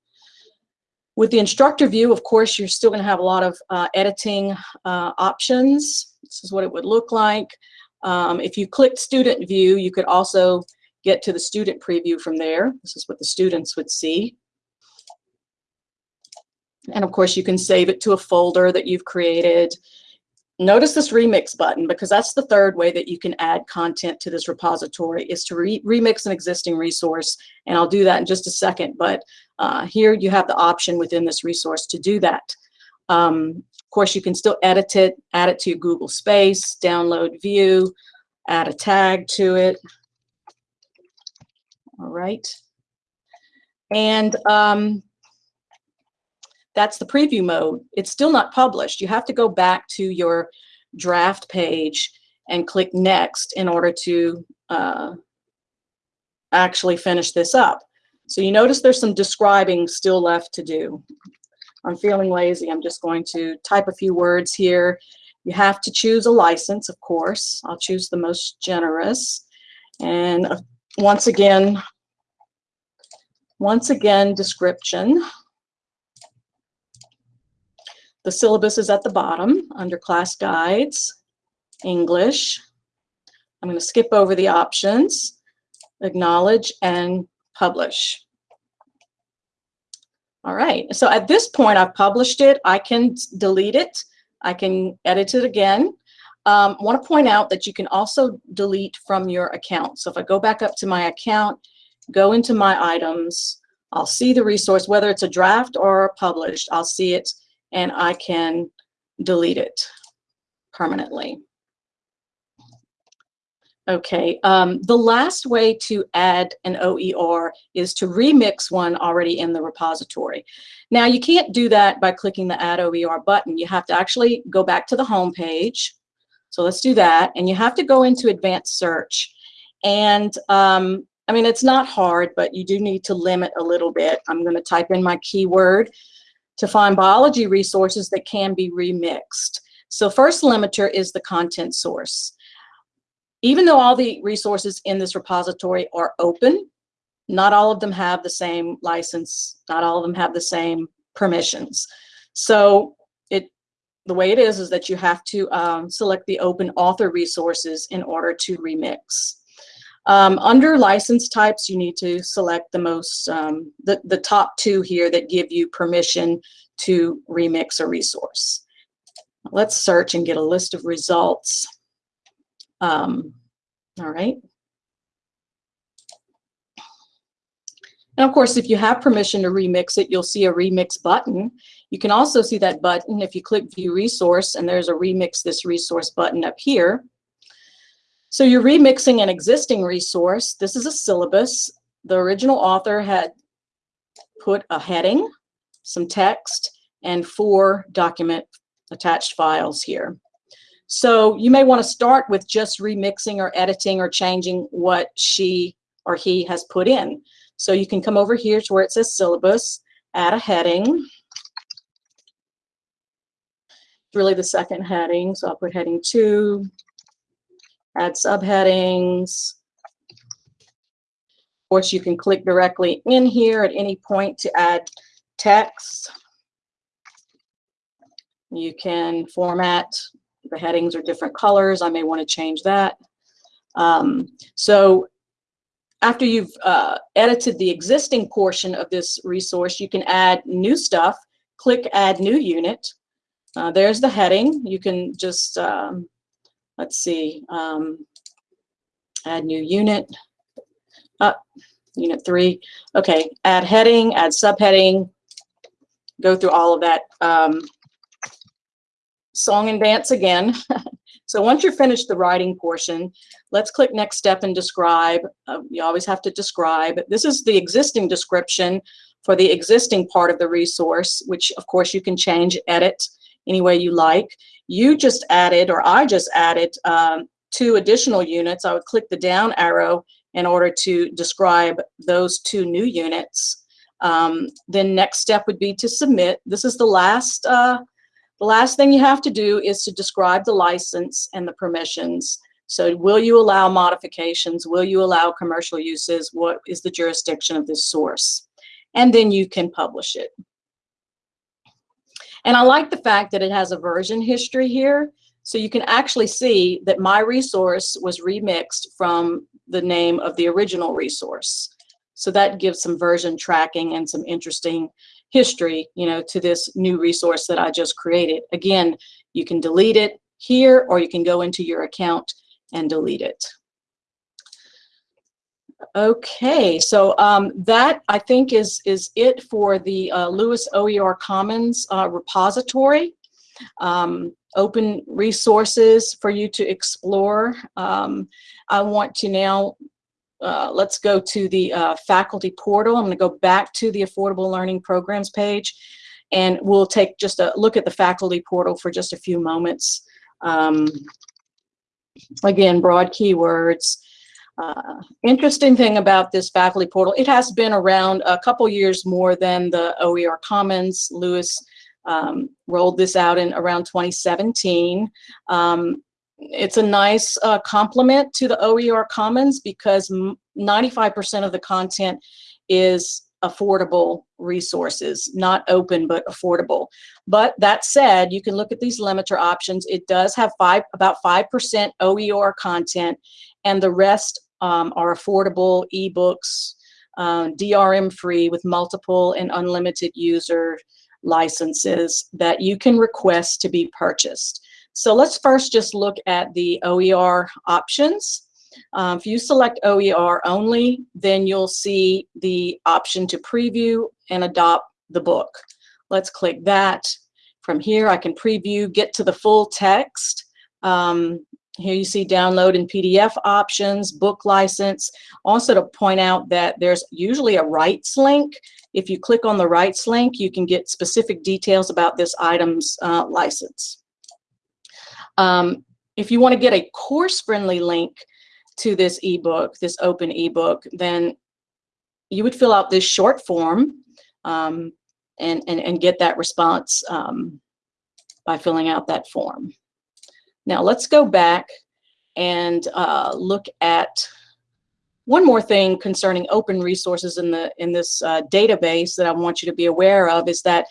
With the instructor view, of course, you're still going to have a lot of uh, editing uh, options. This is what it would look like. Um, if you click student view, you could also get to the student preview from there. This is what the students would see. And of course, you can save it to a folder that you've created. Notice this remix button because that's the third way that you can add content to this repository is to re remix an existing resource. And I'll do that in just a second. But uh, here you have the option within this resource to do that. Um, of course, you can still edit it, add it to your Google Space, download view, add a tag to it. All right. And um, that's the preview mode. It's still not published. You have to go back to your draft page and click next in order to uh, actually finish this up. So you notice there's some describing still left to do. I'm feeling lazy. I'm just going to type a few words here. You have to choose a license, of course. I'll choose the most generous. And uh, once again, once again, description. The syllabus is at the bottom under class guides, English. I'm going to skip over the options, acknowledge and publish. All right, so at this point I've published it. I can delete it. I can edit it again. Um, want to point out that you can also delete from your account. So if I go back up to my account, go into my items, I'll see the resource, whether it's a draft or published, I'll see it and I can delete it permanently. Okay, um, the last way to add an OER is to remix one already in the repository. Now you can't do that by clicking the add OER button. You have to actually go back to the home page. So let's do that. And you have to go into advanced search. And um, I mean, it's not hard, but you do need to limit a little bit. I'm going to type in my keyword to find biology resources that can be remixed. So first limiter is the content source. Even though all the resources in this repository are open, not all of them have the same license, not all of them have the same permissions. So it the way it is is that you have to um, select the open author resources in order to remix. Um, under license types, you need to select the most, um, the, the top two here that give you permission to remix a resource. Let's search and get a list of results. Um, all right. And of course, if you have permission to remix it, you'll see a remix button. You can also see that button if you click view resource and there's a remix this resource button up here. So you're remixing an existing resource. This is a syllabus. The original author had put a heading, some text, and four document attached files here. So you may want to start with just remixing or editing or changing what she or he has put in. So you can come over here to where it says syllabus, add a heading. It's really the second heading, so I'll put heading two, add subheadings. Of course, you can click directly in here at any point to add text. You can format the headings are different colors. I may want to change that. Um, so after you've uh, edited the existing portion of this resource, you can add new stuff. Click Add New Unit. Uh, there's the heading. You can just, um, let's see, um, add new unit. Up, uh, unit three. Okay, add heading, add subheading. Go through all of that um, song and dance again. [laughs] so once you're finished the writing portion, let's click next step and describe. Uh, you always have to describe. This is the existing description for the existing part of the resource, which of course you can change, edit any way you like. You just added, or I just added um, two additional units. I would click the down arrow in order to describe those two new units. Um, then next step would be to submit. This is the last uh, the last thing you have to do is to describe the license and the permissions. So will you allow modifications? Will you allow commercial uses? What is the jurisdiction of this source? And then you can publish it. And I like the fact that it has a version history here. So you can actually see that my resource was remixed from the name of the original resource. So that gives some version tracking and some interesting history, you know, to this new resource that I just created. Again, you can delete it here or you can go into your account and delete it. Okay, so um, that I think is is it for the uh, LOUIS OER Commons uh, repository. Um, open resources for you to explore. Um, I want to now uh, let's go to the uh, faculty portal. I'm going to go back to the Affordable Learning Programs page, and we'll take just a look at the faculty portal for just a few moments. Um, again, broad keywords. Uh, interesting thing about this faculty portal, it has been around a couple years more than the OER Commons. LOUIS um, rolled this out in around 2017. Um, it's a nice uh, complement to the OER Commons because 95% of the content is affordable resources, not open, but affordable. But that said, you can look at these limiter options. It does have five, about 5% OER content, and the rest um, are affordable ebooks, um, DRM free with multiple and unlimited user licenses that you can request to be purchased. So let's first just look at the OER options. Um, if you select OER only, then you'll see the option to preview and adopt the book. Let's click that. From here, I can preview, get to the full text. Um, here you see download and PDF options, book license. Also to point out that there's usually a rights link. If you click on the rights link, you can get specific details about this item's uh, license. Um, if you want to get a course-friendly link to this ebook, this open ebook, then you would fill out this short form um, and, and, and get that response um, by filling out that form. Now let's go back and uh, look at one more thing concerning open resources in the in this uh, database that I want you to be aware of is that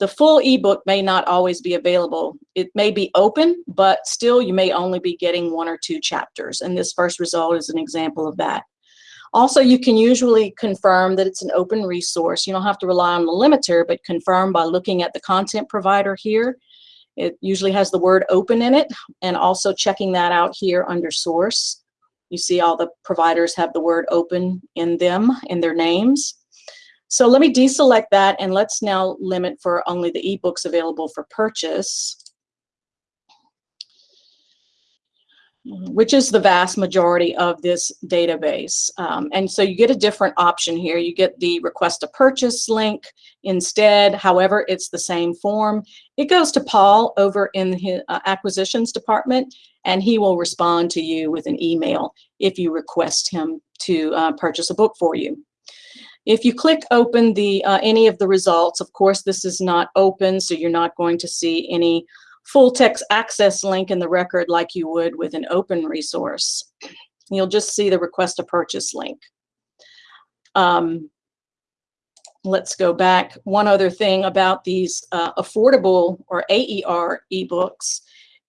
the full ebook may not always be available. It may be open, but still you may only be getting one or two chapters. And this first result is an example of that. Also, you can usually confirm that it's an open resource. You don't have to rely on the limiter, but confirm by looking at the content provider here. It usually has the word open in it and also checking that out here under source. You see all the providers have the word open in them, in their names. So let me deselect that and let's now limit for only the ebooks available for purchase, which is the vast majority of this database. Um, and so you get a different option here. You get the request to purchase link instead. However, it's the same form. It goes to Paul over in the uh, acquisitions department and he will respond to you with an email if you request him to uh, purchase a book for you. If you click open the uh, any of the results, of course, this is not open, so you're not going to see any full text access link in the record like you would with an open resource. You'll just see the request to purchase link. Um, let's go back. One other thing about these uh, affordable or AER ebooks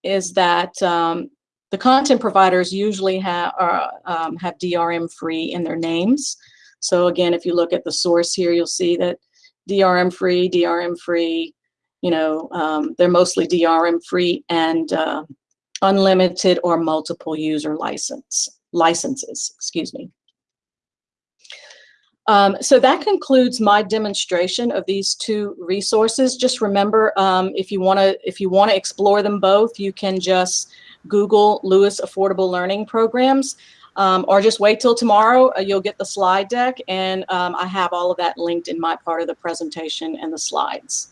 is that um, the content providers usually have, are, um, have DRM free in their names. So again, if you look at the source here, you'll see that DRM free, DRM free, you know, um, they're mostly DRM free and uh, unlimited or multiple user license licenses, excuse me. Um, so that concludes my demonstration of these two resources. Just remember, um, if you want to if you want to explore them both, you can just Google LOUIS Affordable Learning Programs, um, or just wait till tomorrow. Uh, you'll get the slide deck, and um, I have all of that linked in my part of the presentation and the slides.